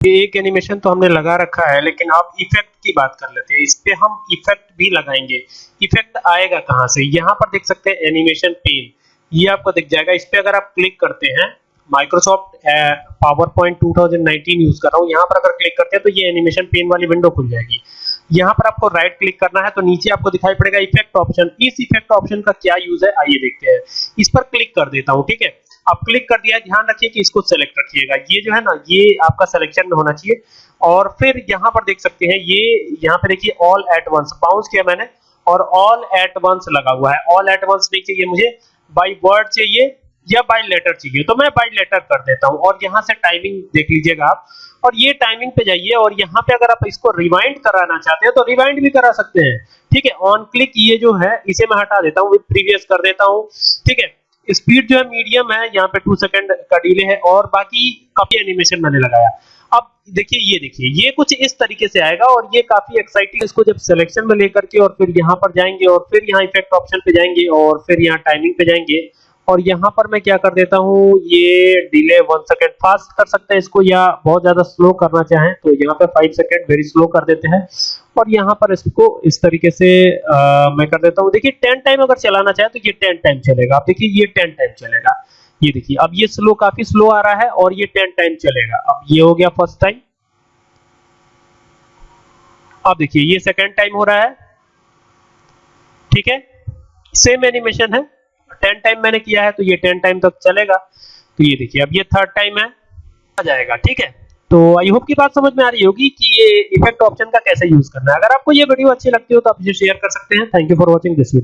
एक एनिमेशन तो हमने लगा रखा है, लेकिन आप इफ़ेक्ट की बात कर लेते हैं। इस पे हम इफ़ेक्ट भी लगाएँगे। इफ़ेक्ट आएगा कहाँ से? यहाँ पर देख सकते हैं एनिमेशन पेन ये आपको दिख जाएगा। इस पे अगर आप क्लिक करते हैं माइक्रोसॉफ्ट पावर पॉइंट 2019 यूज़ कर रहा हूँ। यहाँ पर अगर क्लिक करते हैं तो ये एनिमेशन पेन वाली विंडो खुल जाएगी। यहाँ पर आपको राइट क्लिक करना है तो नीचे आपको दिखाई पड़ेगा इफ़ेक्ट ऑप्शन इस इफ़ेक्ट ऑप्शन का क्या यूज़ है? आइए देखते हैं। इस पर क्लिक कर देता हूँ, ठीक है? अब क्लिक कर दिया, ध्यान रखिए कि इसको सेलेक्ट रखिएगा। ये जो है ना, ये आपका सिलेक्शन में होना चाहिए। और फिर यहाँ पर देख सकते हैं, ये यहाँ पे देखिए ऑल एट वंस बाउंस किया मैंने और ऑल एट वंस लगा हुआ है। ऑल एट वंस नहीं चाहिए मुझे बाई वर्ड चाहिए या बाई लेटर चाहिए। तो मैं बाई लेटर कर देता हूँ। और यहाँ से टाइमिंग देख लीजिएगा आप। और ये टाइमिंग पे जाइए और यहाँ पे अगर आप इसको रिवाइंड कराना चाहते हैं तो रिवाइंड भी करा सकते हैं। ठीक है ऑन क्लिक ये जो है, इसे मैं हटा देता हूँ। विद प्रीवियस कर देता हूँ। ठीक है स्पीड जो है मीडियम है, यहाँ पे टू सेकंड का डिले है और बाकी काफ़ी एनिमेशन मैंने लगाया। अब देखिए, ये देखिए, ये कुछ इस तरीके से आएगा और ये काफ़ी एक्साइटिंग इसको जब सिलेक्शन में लेकर के और फिर यहाँ पर जाएँगे और फिर यहाँ इफ़ेक्ट ऑप्शन पे जाएँगे और फिर यहाँ टाइमिंग पे जाएँगे और यहाँ पर मैं क्या कर देता हूँ ये डिले वन सेकेंड फास्ट कर सकते हैं इसको या बहुत ज़्यादा स्लो करना चाहें तो यहाँ पे फाइव सेकेंड वेरी स्लो कर देते हैं। और यहाँ पर इसको इस तरीके से आ, मैं कर देता हूँ। देखिए टेन टाइम अगर चलाना चाहे तो ये टेन टाइम चलेगा। आप देखिए ये टेन टाइम चलेगा। ये देखिए अब ये स्लो काफ़ी स्लो आ रहा है और ये टेन टाइम चलेगा। अब ये हो गया फ़र्स्ट टाइम अब देखिए ये सेकेंड टाइम हो रहा है। ठीक है? सेम एनिमेशन है। टेन टाइम मैंने किया है तो ये टेन टाइम तक चलेगा। तो ये देखिए, अब ये थर्ड टाइम है, आ जाएगा, ठीक है? तो आई होप की बात समझ में आ रही होगी कि ये इफ़ेक्ट ऑप्शन का कैसे यूज़ करना है। अगर आपको ये वीडियो अच्छी लगती हो तो आप इसे शेयर कर सकते हैं। Thank you for watching this video